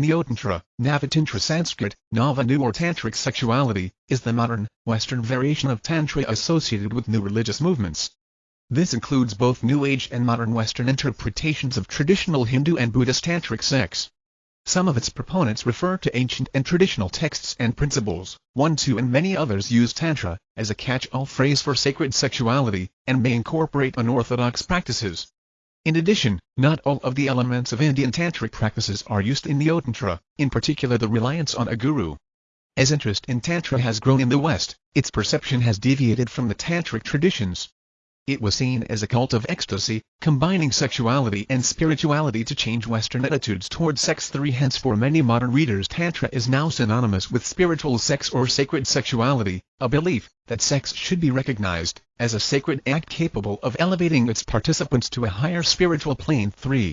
Neotantra, Navatantra Sanskrit, Navanu or Tantric sexuality, is the modern, Western variation of Tantra associated with new religious movements. This includes both New Age and modern Western interpretations of traditional Hindu and Buddhist tantric sex. Some of its proponents refer to ancient and traditional texts and principles, one two and many others use Tantra, as a catch-all phrase for sacred sexuality, and may incorporate unorthodox practices. In addition, not all of the elements of Indian tantric practices are used in Neotantra, in particular the reliance on a guru. As interest in Tantra has grown in the West, its perception has deviated from the tantric traditions. It was seen as a cult of ecstasy, combining sexuality and spirituality to change Western attitudes toward sex. 3 Hence for many modern readers Tantra is now synonymous with spiritual sex or sacred sexuality, a belief that sex should be recognized as a sacred act capable of elevating its participants to a higher spiritual plane. 3.